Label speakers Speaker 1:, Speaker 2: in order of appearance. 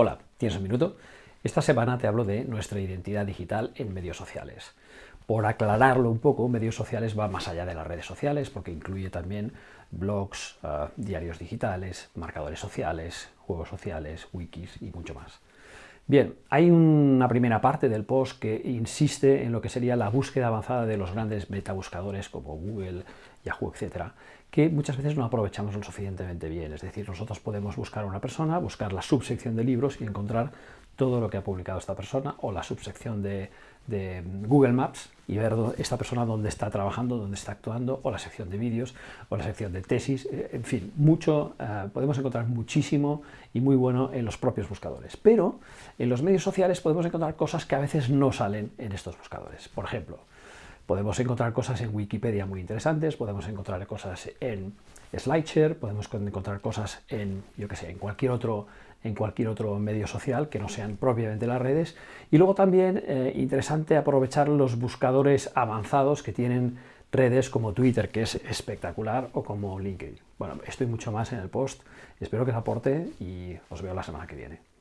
Speaker 1: Hola, ¿tienes un minuto? Esta semana te hablo de nuestra identidad digital en medios sociales. Por aclararlo un poco, medios sociales va más allá de las redes sociales porque incluye también blogs, uh, diarios digitales, marcadores sociales, juegos sociales, wikis y mucho más. Bien, hay una primera parte del post que insiste en lo que sería la búsqueda avanzada de los grandes metabuscadores como Google, Yahoo, etcétera, que muchas veces no aprovechamos lo suficientemente bien. Es decir, nosotros podemos buscar a una persona, buscar la subsección de libros y encontrar todo lo que ha publicado esta persona o la subsección de, Google Maps y ver esta persona dónde está trabajando, dónde está actuando, o la sección de vídeos, o la sección de tesis, eh, en fin, mucho, eh, podemos encontrar muchísimo y muy bueno en los propios buscadores. Pero en los medios sociales podemos encontrar cosas que a veces no salen en estos buscadores. Por ejemplo, Podemos encontrar cosas en Wikipedia muy interesantes, podemos encontrar cosas en SlideShare, podemos encontrar cosas en, yo sé, en cualquier otro en cualquier otro medio social que no sean propiamente las redes. Y luego también eh, interesante aprovechar los buscadores avanzados que tienen redes como Twitter, que es espectacular, o como LinkedIn. Bueno, estoy mucho más en el post. Espero que os aporte y os veo la semana que viene.